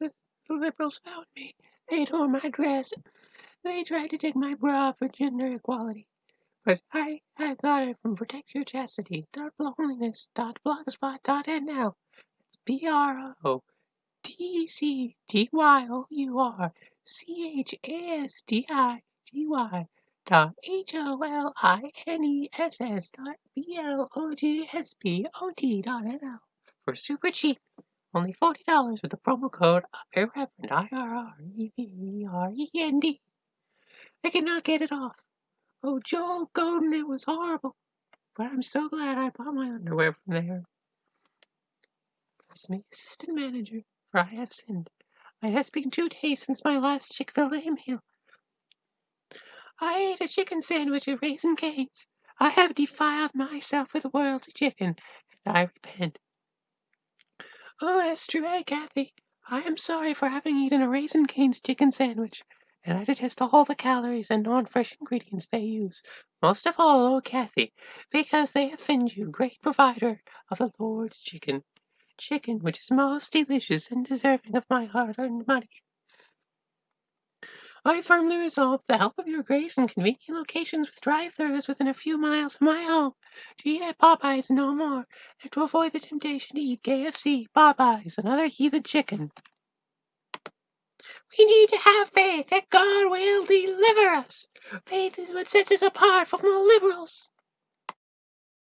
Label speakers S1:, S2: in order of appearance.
S1: The liberals found me. They tore my dress. They tried to take my bra for gender equality. But I, I got it from protectyourchastity.holiness.blogspot.nl. It's B R O T C T Y O U R C H A S T I T Y dot H O L I N E S S dot B L O G S P O T dot N L for super cheap. Only forty dollars with the promo code Irreverend I R R E V E R E N D. I cannot get it off. Oh, Joel Godin, it was horrible. But I'm so glad I bought my underwear from there. Press me, assistant manager, for I have sinned. It has been two days since my last Chick-fil-A meal. I ate a chicken sandwich at Raising Cane's. I have defiled myself with worldly chicken, and I repent. Oh, S. Truett Cathy, I am sorry for having eaten a Raising Cane's chicken sandwich, and I detest all the calories and non-fresh ingredients they use. Most of all, oh Cathy, because they offend you, great provider of the Lord's chicken. Chicken which is most delicious and deserving of my hard-earned money. I firmly resolve, the help of your grace and convenient locations with drive-thrus within a few miles of my home, to eat at Popeyes no more, and to avoid the temptation to eat KFC, Popeyes, and other heathen chicken. We need to have faith that God will deliver us. Faith is what sets us apart from the liberals.